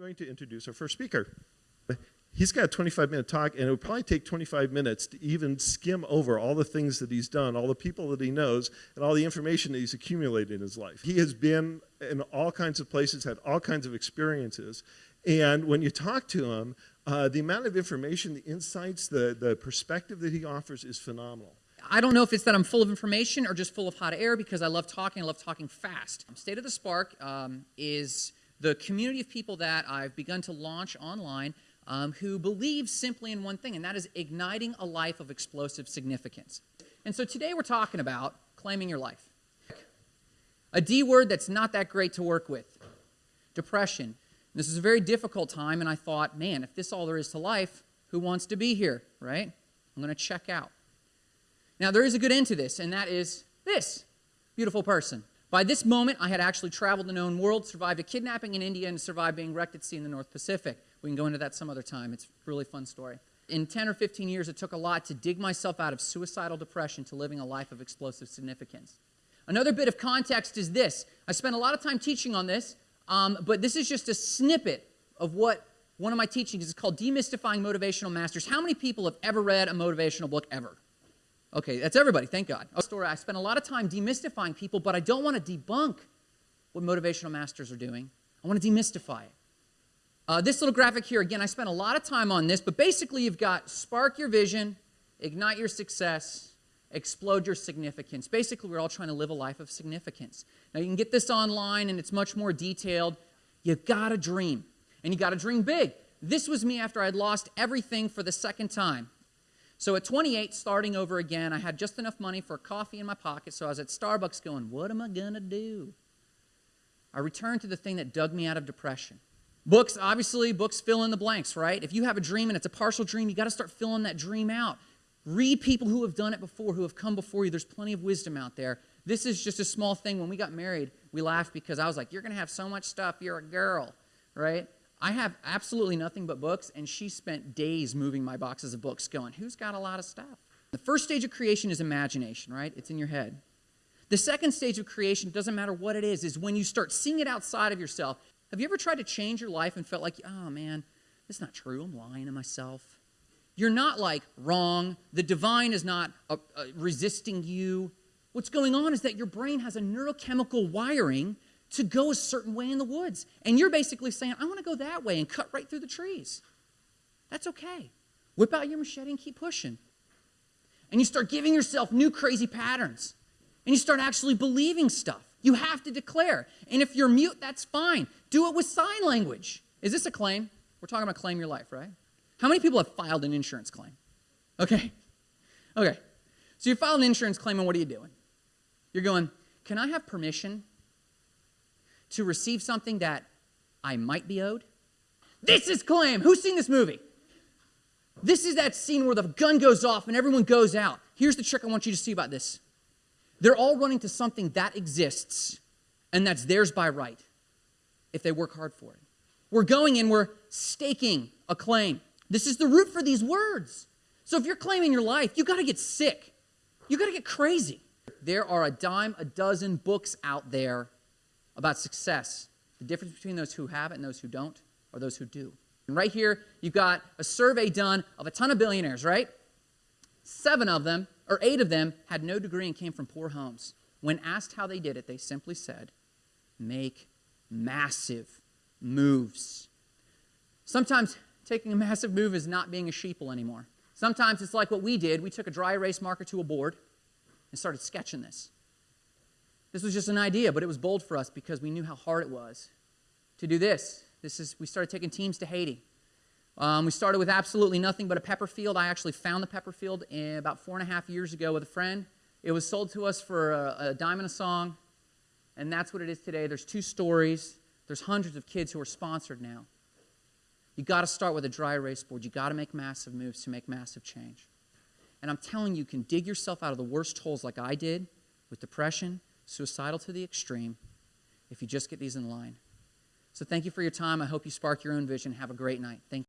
going to introduce our first speaker. He's got a 25 minute talk, and it would probably take 25 minutes to even skim over all the things that he's done, all the people that he knows, and all the information that he's accumulated in his life. He has been in all kinds of places, had all kinds of experiences, and when you talk to him, uh, the amount of information, the insights, the, the perspective that he offers is phenomenal. I don't know if it's that I'm full of information or just full of hot air because I love talking. I love talking fast. State of the Spark um, is the community of people that I've begun to launch online um, who believe simply in one thing, and that is igniting a life of explosive significance. And so today we're talking about claiming your life. A D word that's not that great to work with depression. This is a very difficult time, and I thought, man, if this is all there is to life, who wants to be here, right? I'm going to check out. Now, there is a good end to this, and that is this beautiful person. By this moment, I had actually traveled the known world, survived a kidnapping in India, and survived being wrecked at sea in the North Pacific. We can go into that some other time. It's a really fun story. In 10 or 15 years, it took a lot to dig myself out of suicidal depression to living a life of explosive significance. Another bit of context is this. I spent a lot of time teaching on this, um, but this is just a snippet of what one of my teachings is called Demystifying Motivational Masters. How many people have ever read a motivational book ever? Okay, that's everybody, thank God. Story, I spent a lot of time demystifying people, but I don't want to debunk what motivational masters are doing. I want to demystify it. Uh, this little graphic here, again, I spent a lot of time on this, but basically you've got spark your vision, ignite your success, explode your significance. Basically, we're all trying to live a life of significance. Now, you can get this online and it's much more detailed. You got to dream, and you got to dream big. This was me after I'd lost everything for the second time. So at 28, starting over again, I had just enough money for coffee in my pocket, so I was at Starbucks going, What am I going to do? I returned to the thing that dug me out of depression. Books, obviously, books fill in the blanks, right? If you have a dream and it's a partial dream, you got to start filling that dream out. Read people who have done it before, who have come before you. There's plenty of wisdom out there. This is just a small thing. When we got married, we laughed because I was like, You're going to have so much stuff. You're a girl, right? I have absolutely nothing but books, and she spent days moving my boxes of books, going, Who's got a lot of stuff? The first stage of creation is imagination, right? It's in your head. The second stage of creation, doesn't matter what it is, is when you start seeing it outside of yourself. Have you ever tried to change your life and felt like, oh man, it's not true, I'm lying to myself? You're not like wrong, the divine is not uh, uh, resisting you. What's going on is that your brain has a neurochemical wiring to go a certain way in the woods. And you're basically saying, I want to go that way and cut right through the trees. That's okay. Whip out your machete and keep pushing. And you start giving yourself new crazy patterns. And you start actually believing stuff. You have to declare. And if you're mute, that's fine. Do it with sign language. Is this a claim? We're talking about claim your life, right? How many people have filed an insurance claim? Okay. Okay. So you filed an insurance claim, and what are you doing? You're going, Can I have permission to receive something that I might be owed? This is claim. Who's seen this movie? This is that scene where the gun goes off and everyone goes out. Here's the trick I want you to see about this. They're all running to something that exists and that's theirs by right if they work hard for it. We're going and we're staking a claim. This is the root for these words. So if you're claiming your life, you got to get sick. You got to get crazy. There are a dime a dozen books out there about success, the difference between those who have it and those who don't, or those who do. And right here, you've got a survey done of a ton of billionaires, right? Seven of them, or eight of them, had no degree and came from poor homes. When asked how they did it, they simply said, make massive moves. Sometimes taking a massive move is not being a sheeple anymore. Sometimes it's like what we did. We took a dry erase marker to a board and started sketching this. This was just an idea, but it was bold for us because we knew how hard it was to do this. This is we started taking teams to Haiti. Um, we started with absolutely nothing but a pepper field. I actually found the pepper field about four and a half years ago with a friend. It was sold to us for a, a dime and a song, and that's what it is today. There's two stories. There's hundreds of kids who are sponsored now. You got to start with a dry erase board. You got to make massive moves to make massive change. And I'm telling you, you can dig yourself out of the worst holes like I did with depression, suicidal to the extreme, if you just get these in line. So thank you for your time. I hope you spark your own vision. Have a great night. Thank.